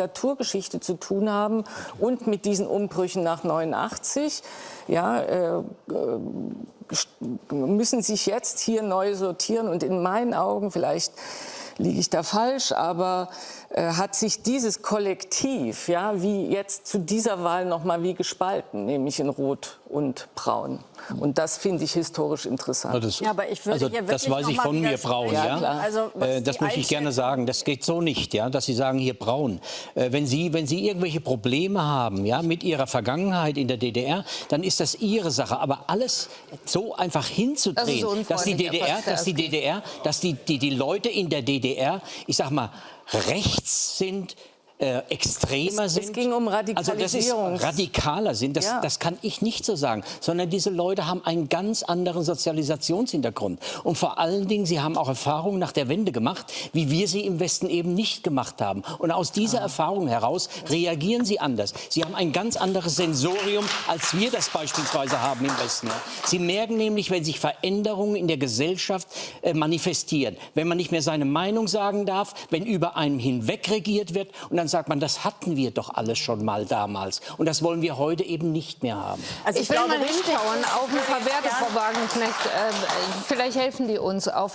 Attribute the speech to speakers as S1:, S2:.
S1: Diktaturgeschichte zu tun haben und mit diesen Umbrüchen nach 89. Ja, äh, müssen sich jetzt hier neu sortieren und in meinen Augen vielleicht liege ich da falsch, aber äh, hat sich dieses Kollektiv, ja, wie jetzt zu dieser Wahl noch mal wie gespalten, nämlich in Rot und Braun. Und das finde ich historisch interessant.
S2: Das, ja, aber ich würde also, das weiß ich von mir, Braun. Ja, ja? Also, äh, das möchte ich gerne sagen. Das geht so nicht, ja, dass Sie sagen, hier Braun. Äh, wenn, Sie, wenn Sie irgendwelche Probleme haben ja, mit Ihrer Vergangenheit in der DDR, dann ist das Ihre Sache. Aber alles so einfach hinzudrehen, das dass die DDR, dass die DDR, dass die, die, die Leute in der DDR, ich sag mal, rechts sind, äh, extremer
S1: es,
S2: sind.
S1: Es ging um Radikalisierung.
S2: Also das ist radikaler sind, das, ja. das kann ich nicht so sagen. Sondern diese Leute haben einen ganz anderen Sozialisationshintergrund. Und vor allen Dingen, sie haben auch Erfahrungen nach der Wende gemacht, wie wir sie im Westen eben nicht gemacht haben. Und aus dieser ah. Erfahrung heraus reagieren sie anders. Sie haben ein ganz anderes Sensorium, als wir das beispielsweise haben im Westen. Sie merken nämlich, wenn sich Veränderungen in der Gesellschaft äh, manifestieren, wenn man nicht mehr seine Meinung sagen darf, wenn über einem hinweg regiert wird und dann sagt man, das hatten wir doch alles schon mal damals. Und das wollen wir heute eben nicht mehr haben.
S3: Also ich, ich will glaube, mal hinschauen auf ein paar Werte, Frau Wagenknecht. Äh, vielleicht helfen die uns auf